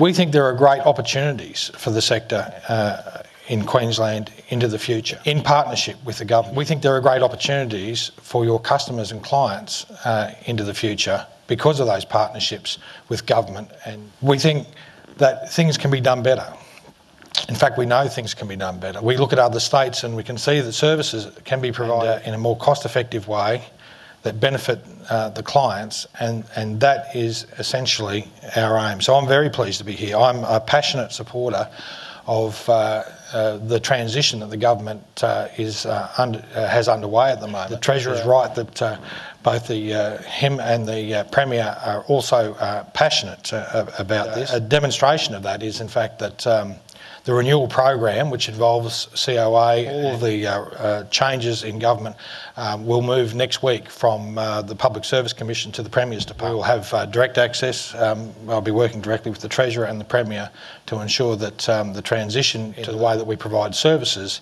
We think there are great opportunities for the sector uh, in Queensland into the future in partnership with the government. We think there are great opportunities for your customers and clients uh, into the future because of those partnerships with government. And we think that things can be done better. In fact, we know things can be done better. We look at other states and we can see that services can be provided in a more cost effective way that benefit uh, the clients, and, and that is essentially our aim. So I'm very pleased to be here. I'm a passionate supporter of uh, uh, the transition that the government uh, is under, has underway at the moment. The Treasurer is right that both the him and the Premier are also passionate about this. A demonstration of that is, in fact, that. Um, the renewal program, which involves COA, all of the uh, uh, changes in government, um, will move next week from uh, the Public Service Commission to the Premier's Department. We will have uh, direct access. Um, I'll be working directly with the Treasurer and the Premier to ensure that um, the transition to the way that we provide services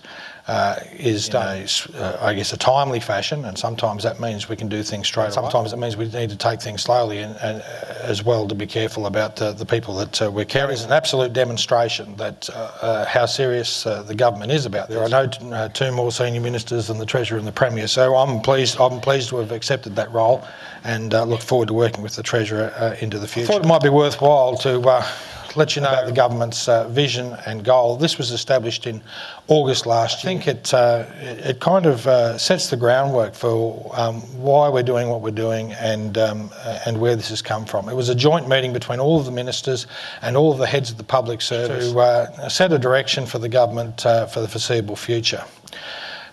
uh, is done, uh, I guess, a timely fashion, and sometimes that means we can do things straight. Sometimes it means we need to take things slowly, and, and uh, as well to be careful about uh, the people that uh, we're carrying. It's an absolute demonstration that uh, how serious the government is about. There are no two more senior ministers than the treasurer and the premier, so I'm pleased. I'm pleased to have accepted that role, and look forward to working with the treasurer into the future. I thought it might be worthwhile to let you know about the government's uh, vision and goal. This was established in August last year. I think it, uh, it kind of uh, sets the groundwork for um, why we're doing what we're doing and, um, and where this has come from. It was a joint meeting between all of the ministers and all of the heads of the public service to uh, set a direction for the government uh, for the foreseeable future.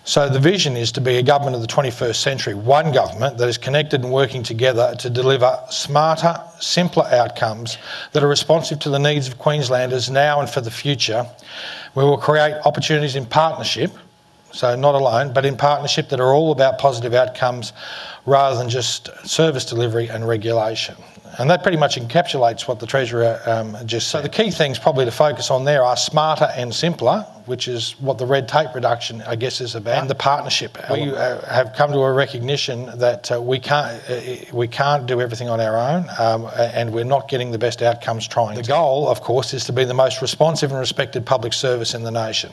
So the vision is to be a government of the 21st century, one government that is connected and working together to deliver smarter, simpler outcomes that are responsive to the needs of Queenslanders now and for the future. We will create opportunities in partnership, so not alone, but in partnership that are all about positive outcomes rather than just service delivery and regulation. And that pretty much encapsulates what the Treasurer um, just said. So the key things probably to focus on there are smarter and simpler, which is what the red tape reduction, I guess, is about, and the partnership. We uh, have come to a recognition that uh, we can't uh, we can't do everything on our own, um, and we're not getting the best outcomes trying. The goal, of course, is to be the most responsive and respected public service in the nation.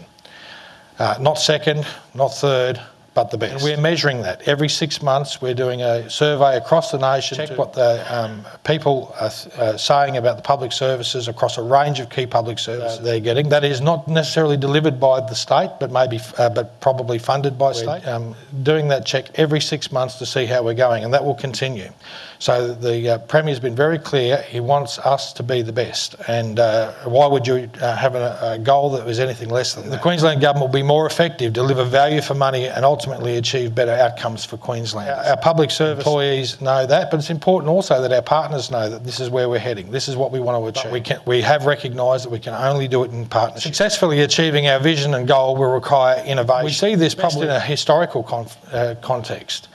Uh, not second, not third, but the best. And we're measuring that. Every six months, we're doing a survey across the nation, check what the um, people are uh, saying about the public services across a range of key public services they're getting. That is not necessarily delivered by the state, but maybe, uh, but probably funded by we're, state. Um, doing that check every six months to see how we're going, and that will continue. So the uh, Premier's been very clear. He wants us to be the best. And uh, why would you uh, have a, a, goal that was anything less than that? The Queensland Government will be more effective, deliver value for money, and ultimately achieve better outcomes for Queensland. Our, our public service employees know that, but it's important also that our partners know that this is where we're heading. This is what we want to achieve. we, can, we have recognised that we can only do it in partnership. Successfully achieving our vision and goal will require innovation. We see this probably in a historical uh, context.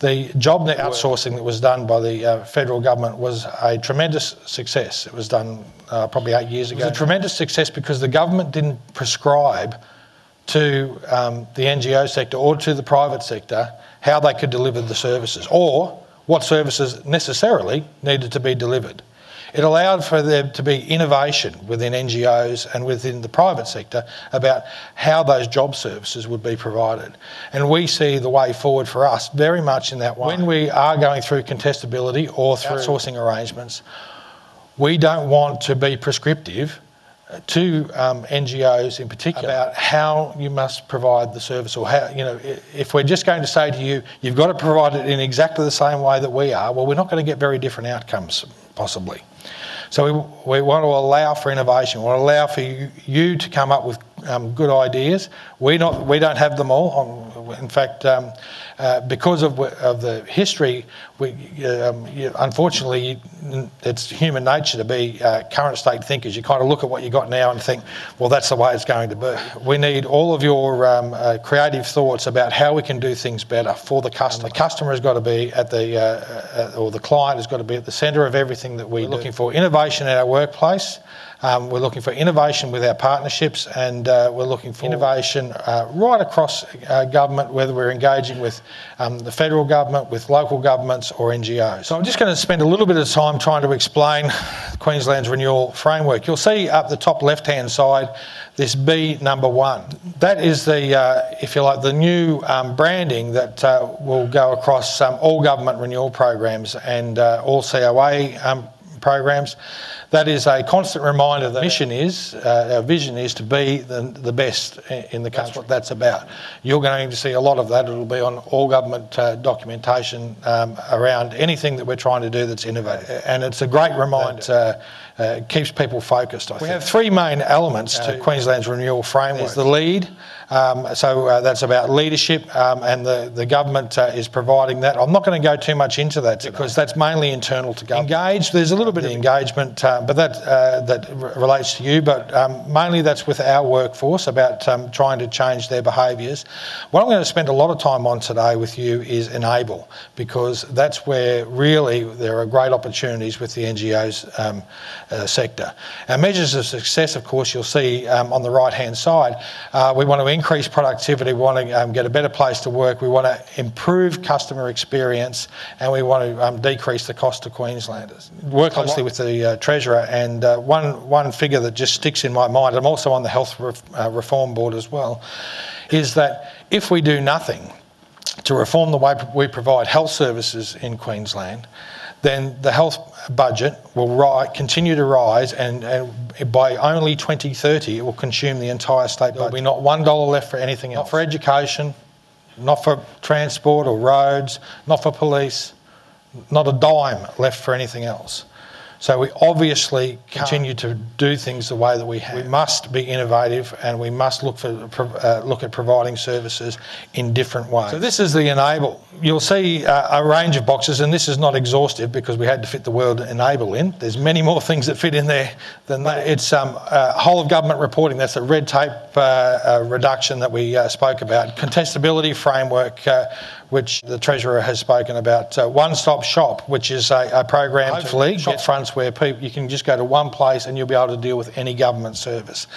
The JobNet outsourcing that was done by the uh, federal government was a tremendous success. It was done uh, probably eight years ago. It was a tremendous success because the government didn't prescribe to um, the NGO sector or to the private sector how they could deliver the services or what services necessarily needed to be delivered. It allowed for there to be innovation within NGOs and within the private sector about how those job services would be provided. And we see the way forward for us very much in that way. When we are going through contestability or through outsourcing arrangements, we don't want to be prescriptive to um, NGOs in particular about how you must provide the service or how, you know, if we're just going to say to you, you've got to provide it in exactly the same way that we are, well, we're not going to get very different outcomes, possibly. So we, we want to allow for innovation. We want to allow for you, you to come up with um, good ideas. We not we don't have them all. Um, in fact, um, uh, because of, of the history, we, um, you, unfortunately, it's human nature to be uh, current state thinkers. You kind of look at what you got now and think, well, that's the way it's going to be. We need all of your um, uh, creative thoughts about how we can do things better for the customer. The customer has got to be at the, uh, uh, or the client has got to be at the centre of everything that we We're do. looking for innovation in our workplace. Um, we're looking for innovation with our partnerships and uh, we're looking for innovation uh, right across uh, government, whether we're engaging with um, the federal government, with local governments, or NGOs. So I'm just going to spend a little bit of time trying to explain Queensland's renewal framework. You'll see up the top left-hand side this B number one. That is the, uh, if you like, the new um, branding that uh, will go across um, all government renewal programs and uh, all COA um, programs. That is a constant reminder that mission is, uh, our vision is to be the, the best in the country. That's what that's about. You're going to see a lot of that. It'll be on all government uh, documentation um, around anything that we're trying to do that's innovative. And it's a great reminder. That, uh, uh, keeps people focused. I we think. have three main elements to Queensland's renewal framework. There's the lead, um, so uh, that's about leadership, um, and the, the government uh, is providing that. I'm not going to go too much into that because that's mainly internal to government. Engage, there's a little bit of engagement, uh, but that uh, that relates to you. But um, mainly that's with our workforce about um, trying to change their behaviours. What I'm going to spend a lot of time on today with you is enable, because that's where really there are great opportunities with the NGOs um, uh, sector. Our measures of success, of course, you'll see um, on the right hand side. Uh, we want to increase productivity, we want to um, get a better place to work, we want to improve customer experience, and we want to um, decrease the cost to Queenslanders. Work closely with the uh, Treasurer, and uh, one, one figure that just sticks in my mind, I'm also on the Health uh, Reform Board as well, is that if we do nothing to reform the way we provide health services in Queensland, then the health budget will continue to rise, and, and, by only 2030, it will consume the entire state budget. There'll be not one dollar left for anything else. Not for education, not for transport or roads, not for police, not a dime left for anything else. So we obviously continue to do things the way that we have. We must be innovative and we must look for uh, look at providing services in different ways. So this is the enable. You'll see uh, a range of boxes, and this is not exhaustive because we had to fit the word enable in. There's many more things that fit in there than that. It's um, uh, whole of government reporting. That's a red tape uh, uh, reduction that we uh, spoke about. Contestability framework which the Treasurer has spoken about. Uh, One Stop Shop, which is a, a program, hopefully, shop fronts where people, you can just go to one place and you'll be able to deal with any government service.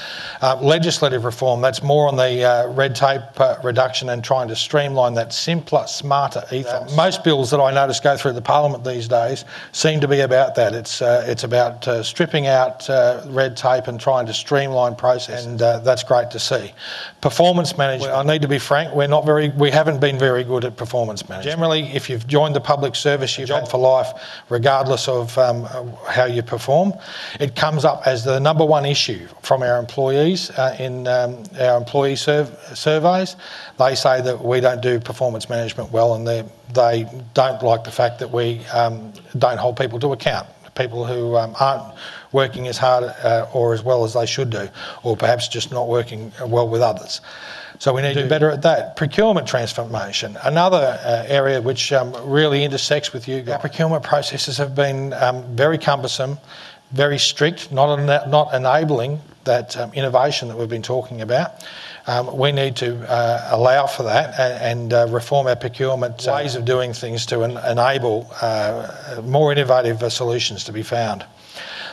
Uh, legislative reform, that's more on the uh, red tape uh, reduction and trying to streamline that simpler, smarter ethos. Most bills that I notice go through the Parliament these days seem to be about that. It's, uh, it's about uh, stripping out red tape and trying to streamline process, and that's great to see. Performance management, I need to be frank, we're not very, we haven't been very good at performance performance management. Generally, if you've joined the public service, you've job for life, regardless of um, how you perform. It comes up as the number one issue from our employees uh, in um, our employee surveys. They say that we don't do performance management well, and they don't like the fact that we um, don't hold people to account. People who um, aren't working as hard uh, or as well as they should do, or perhaps just not working well with others. So we need to be better at that. Procurement transformation, another uh, area which um, really intersects with you. Our procurement processes have been um, very cumbersome, very strict, not, not enabling that um, innovation that we've been talking about. Um, we need to uh, allow for that and, and uh, reform our procurement uh, ways of doing things to en enable uh, more innovative uh, solutions to be found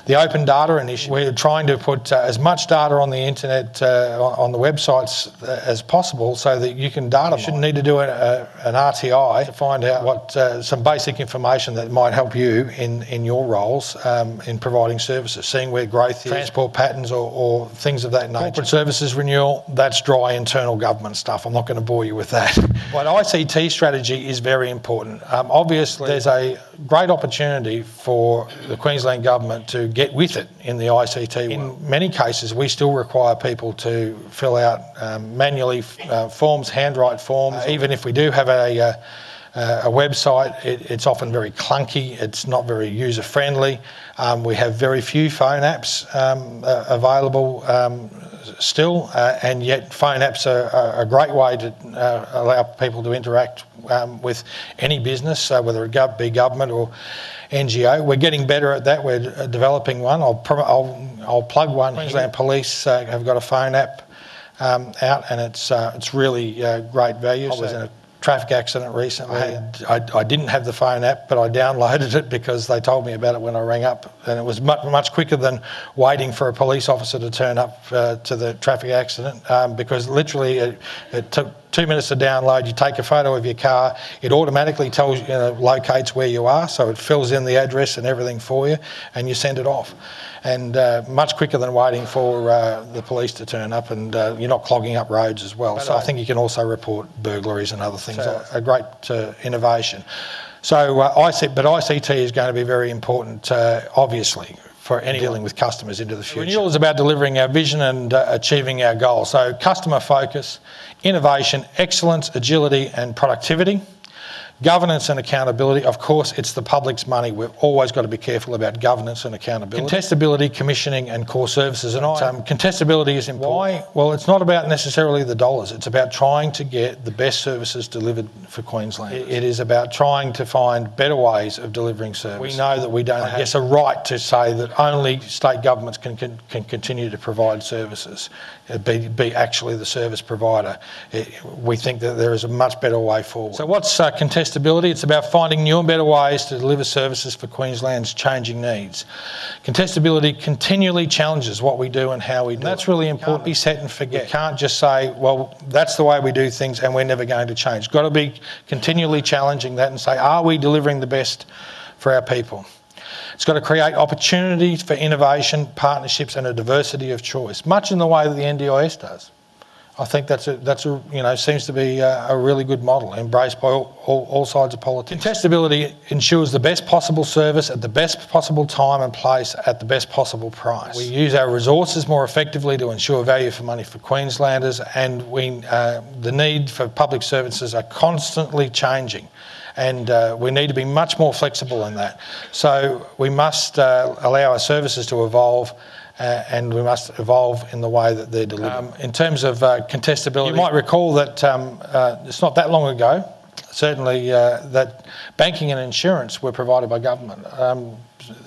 the open data initiative. We're trying to put uh, as much data on the internet, uh, on the websites uh, as possible so that you can data. You shouldn't need to do a, a, an RTI to find out what uh, some basic information that might help you in, in your roles um, in providing services, seeing where growth is, transport patterns or, or things of that nature. Corporate services renewal, that's dry internal government stuff. I'm not going to bore you with that. but ICT strategy is very important. Um, obviously, there's a great opportunity for the Queensland Government to get with it in the ICT. In many cases, we still require people to fill out um, manually uh, forms, handwrite forms. Uh, even if we do have a, uh, a website, it, it's often very clunky, it's not very user friendly. Um, we have very few phone apps um, uh, available um, still, uh, and yet phone apps are, a great way to uh, allow people to interact um, with any business, whether it be government or NGO. We're getting better at that. We're uh, developing one. I'll, I'll, I'll plug one. Queensland Police uh, have got a phone app um, out, and it's uh, it's really uh, great value. I was in a traffic accident recently. I, I, I, didn't have the phone app, but I downloaded it because they told me about it when I rang up, and it was much, much quicker than waiting for a police officer to turn up uh, to the traffic accident um, because literally it, it took two minutes to download. You take a photo of your car, it automatically tells you, know, locates where you are, so it fills in the address and everything for you, and you send it off. And uh, much quicker than waiting for uh, the police to turn up, and uh, you're not clogging up roads as well. But so I think you can also report burglaries and other things. So, a great uh, innovation. So uh, but ICT is going to be very important, uh, obviously, for any dealing with customers into the future. Renewal is about delivering our vision and achieving our goals. So customer focus, innovation, excellence, agility and productivity. Governance and accountability, of course, it's the public's money. We've always got to be careful about governance and accountability. Contestability, commissioning, and core services. And I, um, contestability is important. Why? Well, it's not about necessarily the dollars. It's about trying to get the best services delivered for Queensland. it is about trying to find better ways of delivering service. We know that we don't have, yes, a right to say that only state governments can, can, can continue to provide services, uh, be, be actually the service provider. It, we think that there is a much better way forward. So what's uh, contestability? Contestability. It's about finding new and better ways to deliver services for Queensland's changing needs. Contestability continually challenges what we do and how we do. And that's really important. Be set and forget. We can't just say, well, that's the way we do things and we're never going to change. Got to be continually challenging that and say, are we delivering the best for our people? It's got to create opportunities for innovation, partnerships, and a diversity of choice, much in the way that the NDIS does. I think that's a, that's a, you know, seems to be a, a really good model embraced by all, all, all, sides of politics. Contestability ensures the best possible service at the best possible time and place at the best possible price. We use our resources more effectively to ensure value for money for Queenslanders and we, uh, the need for public services are constantly changing and uh, we need to be much more flexible in that. So we must uh, allow our services to evolve and we must evolve in the way that they're delivered. Um, in terms of uh, contestability, you might recall that um, uh, it's not that long ago, certainly, uh, that banking and insurance were provided by government. Um,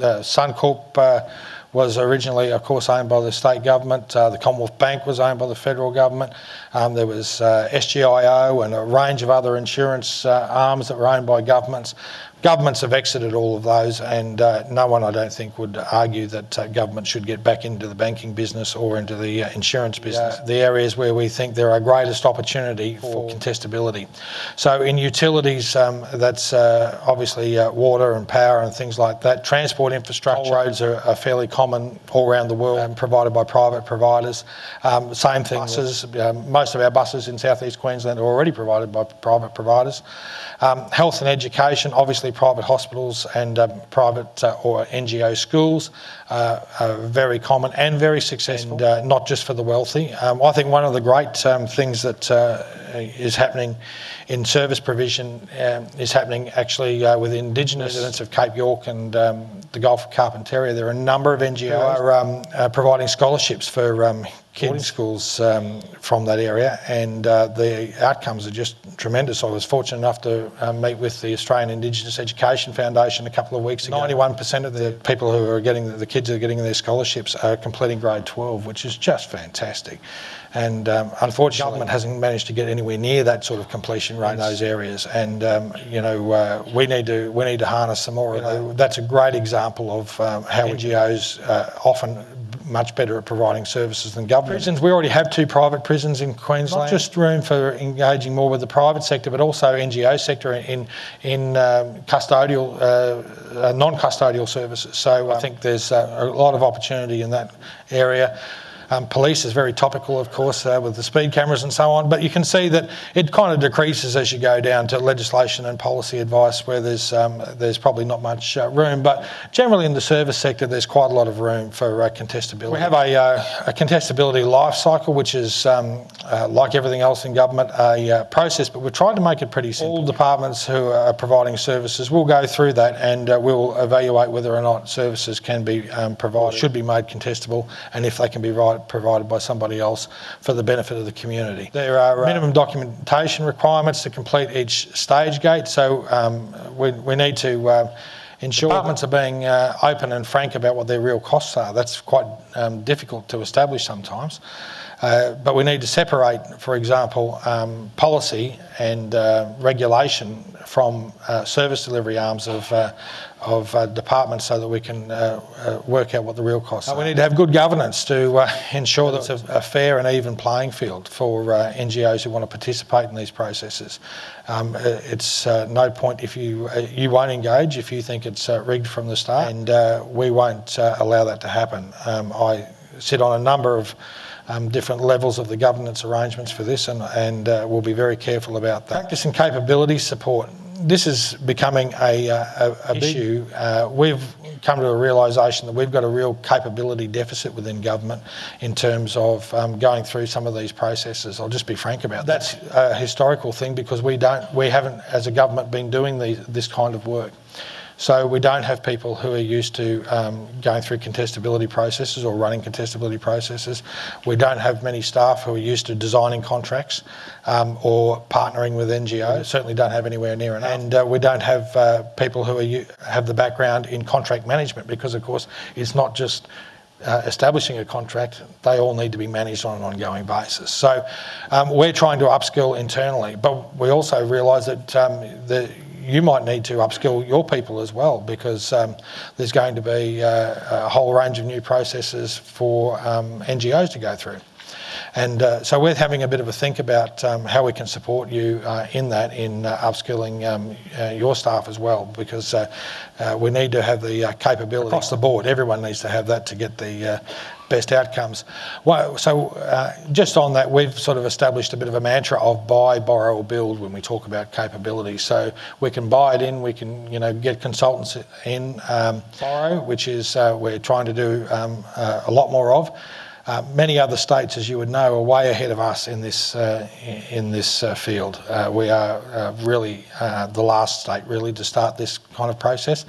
Suncorp uh, was originally, of course, owned by the state government. Uh, the Commonwealth Bank was owned by the federal government. Um, there was SGIO and a range of other insurance arms that were owned by governments. Governments have exited all of those, and uh, no one, I don't think, would argue that uh, government should get back into the banking business or into the uh, insurance business. Yeah. The areas where we think there are greatest opportunity for contestability. So in utilities, um, that's uh, obviously uh, water and power and things like that. Transport infrastructure roads are, are, fairly common all around the world, um, provided by private providers. Um, same thing. Buses. Um, most of our buses in southeast Queensland are already provided by private providers. Um, health and education, obviously private hospitals and um, private uh, or NGO schools uh, are very common and very successful, and, uh, not just for the wealthy. Um, I think one of the great um, things that uh, is happening in service provision um, is happening actually uh, with Indigenous residents of Cape York and um, the Gulf of Carpentaria. There are a number of NGOs are uh, providing scholarships for kids schools um, from that area, and uh, the outcomes are just tremendous. I was fortunate enough to uh, meet with the Australian Indigenous Education Foundation a couple of weeks ago. 91% of the people who are getting the kids are getting their scholarships are completing grade 12, which is just fantastic. And um, unfortunately, government hasn't managed to get anywhere near that sort of completion rate in those areas. And um, you know, uh, we need to we need to harness some more. You know, that's a great example of um, how NGOs uh, often much better at providing services than government. Prisons, we already have two private prisons in Queensland. Not just room for engaging more with the private sector, but also NGO sector in in um, custodial, uh, uh, non-custodial services. So I think there's uh, a lot of opportunity in that area. Um, police is very topical, of course, uh, with the speed cameras and so on. But you can see that it kind of decreases as you go down to legislation and policy advice, where there's um, there's probably not much uh, room. But generally in the service sector, there's quite a lot of room for uh, contestability. We have a, uh, a contestability life cycle, which is um, uh, like everything else in government, a uh, process. But we're trying to make it pretty simple. All departments who are providing services will go through that, and we'll evaluate whether or not services can be um, provided, should be made contestable, and if they can be right provided by somebody else for the benefit of the community. There are uh, minimum documentation requirements to complete each stage gate, so um, we, we need to uh, ensure departments are being uh, open and frank about what their real costs are. That's quite um, difficult to establish sometimes. Uh, but we need to separate, for example, um, policy and uh, regulation from uh, service delivery arms of, uh, of uh, departments so that we can uh, uh, work out what the real costs are. We need to have good governance to uh, ensure that it's a, a, fair and even playing field for NGOs who want to participate in these processes. Um, it's no point if you you won't engage if you think it's rigged from the start, and we won't allow that to happen. Um, I sit on a number of um, different levels of the governance arrangements for this, and, and uh, we'll be very careful about that. Practice and capability support. This is becoming a, uh, a, a big issue. Uh, we've come to a realisation that we've got a real capability deficit within government in terms of um, going through some of these processes. I'll just be frank about that. That's a historical thing because we don't, we haven't, as a government, been doing these, this kind of work. So we don't have people who are used to um, going through contestability processes or running contestability processes. We don't have many staff who are used to designing contracts um, or partnering with NGOs. Certainly don't have anywhere near enough. And uh, we don't have uh, people who are, have the background in contract management because, of course, it's not just uh, establishing a contract, they all need to be managed on an ongoing basis. So um, we're trying to upskill internally, but we also realise that um, the you might need to upskill your people as well because um, there's going to be uh, a whole range of new processes for um, NGOs to go through. And uh, so we're having a bit of a think about um, how we can support you uh, in that, in uh, upskilling um, uh, your staff as well, because uh, uh, we need to have the capability across the board. Everyone needs to have that to get the best outcomes. Well, so uh, just on that, we've sort of established a bit of a mantra of buy, borrow, or build when we talk about capability. So we can buy it in, we can you know get consultants in, um, borrow, which is uh, we're trying to do um, uh, a lot more of. Uh, many other states, as you would know, are way ahead of us in this uh, in this uh, field. Uh, we are uh, really the last state really to start this kind of process.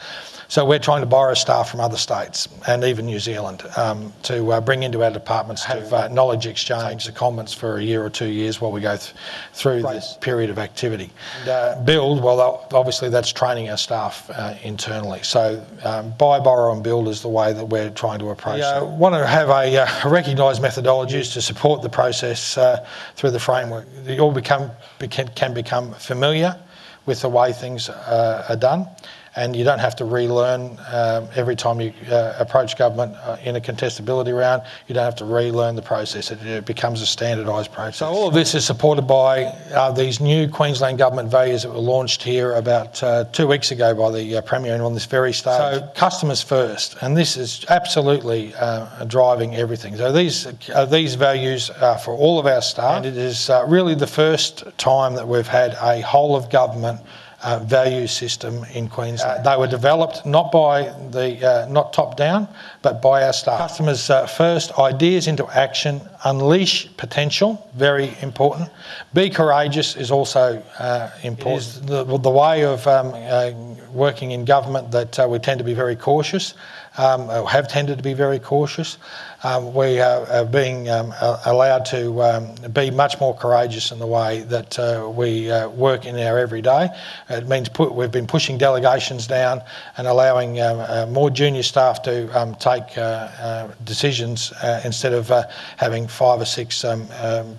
So we're trying to borrow staff from other states and even New Zealand um, to uh, bring into our departments, have uh, knowledge exchange, the comments for a year or two years while we go th through right. this period of activity. And, uh, build, well, obviously that's training our staff uh, internally. So um, buy, borrow and build is the way that we're trying to approach it. We want to have a, uh, recognised methodologies to support the process uh, through the framework. It all become, can become familiar with the way things are done and you don't have to relearn um, every time you uh, approach government uh, in a contestability round. You don't have to relearn the process. It, it becomes a standardised process. So all of this is supported by uh, these new Queensland government values that were launched here about uh, two weeks ago by the uh, Premier and on this very stage. So customers first, and this is absolutely uh, driving everything. So these these values are for all of our staff, and it is really the first time that we've had a whole of government uh, value system in Queensland. They were developed not by the uh, not top down, but by our staff. Customers uh, first, ideas into action, unleash potential, very important. Be courageous is also uh, important. The, the, way of um, uh, working in government that we tend to be very cautious, have tended to be very cautious um, we are, being um, allowed to um, be much more courageous in the way that uh, we uh, work in our everyday. It means we've been pushing delegations down and allowing um, uh, more junior staff to um, take uh, uh, decisions uh, instead of having five or six um,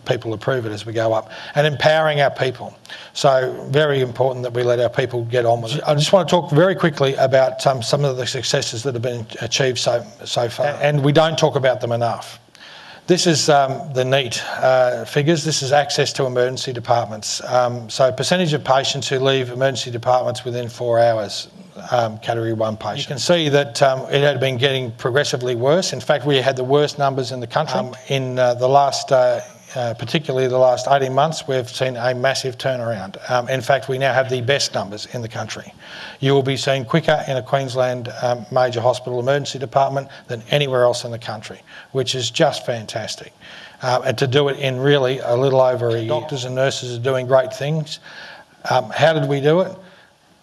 people approve it as we go up, and empowering our people. So very important that we let our people get on with it. I just want to talk very quickly about some of the successes that have been achieved so so far, and we don't talk about them enough. This is um, the NEAT uh, figures. This is access to emergency departments. Um, so percentage of patients who leave emergency departments within four hours, um, category one patients. You can see that um, it had been getting progressively worse. In fact, we had the worst numbers in the country. Um, in uh, the last uh, uh, particularly the last 18 months, we've seen a massive turnaround. Um, in fact, we now have the best numbers in the country. You will be seen quicker in a Queensland um, major hospital emergency department than anywhere else in the country, which is just fantastic. Uh, and to do it in really a little over a year. Doctors and nurses are doing great things. Um, how did we do it?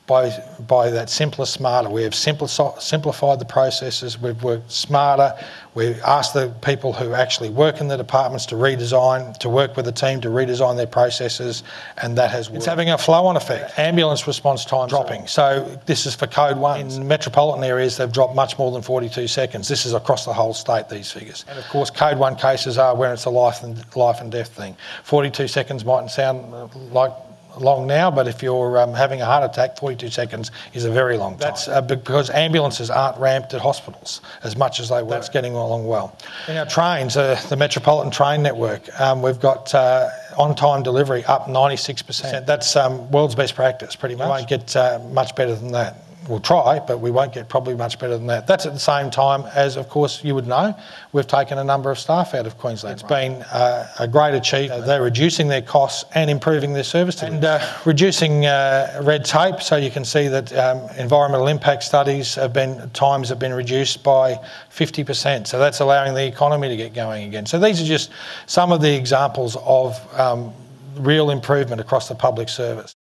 By, by that simpler, smarter. We have simplified the processes, we've worked smarter, we've asked the people who actually work in the departments to redesign, to work with the team to redesign their processes, and that has worked. It's having a flow on effect. Ambulance response time dropping. So this is for code one. In metropolitan areas, they've dropped much more than 42 seconds. This is across the whole state, these figures. And of course, code one cases are where it's a life and, life and death thing. 42 seconds mightn't sound like long now, but if you're um, having a heart attack, 42 seconds is a very long time. That's uh, because ambulances aren't ramped at hospitals as much as they were. That's getting along well. In our trains, uh, the Metropolitan Train Network, um, we've got uh, on-time delivery up 96%. That's um, world's best practice, pretty much. You won't get uh, much better than that we'll try, but we won't get probably much better than that. That's at the same time as, of course, you would know, we've taken a number of staff out of Queensland. It's been uh, a great achievement. They're reducing their costs and improving their service and uh, reducing uh, red tape. So you can see that um, environmental impact studies have been times have been reduced by 50%. So that's allowing the economy to get going again. So these are just some of the examples of um, real improvement across the public service.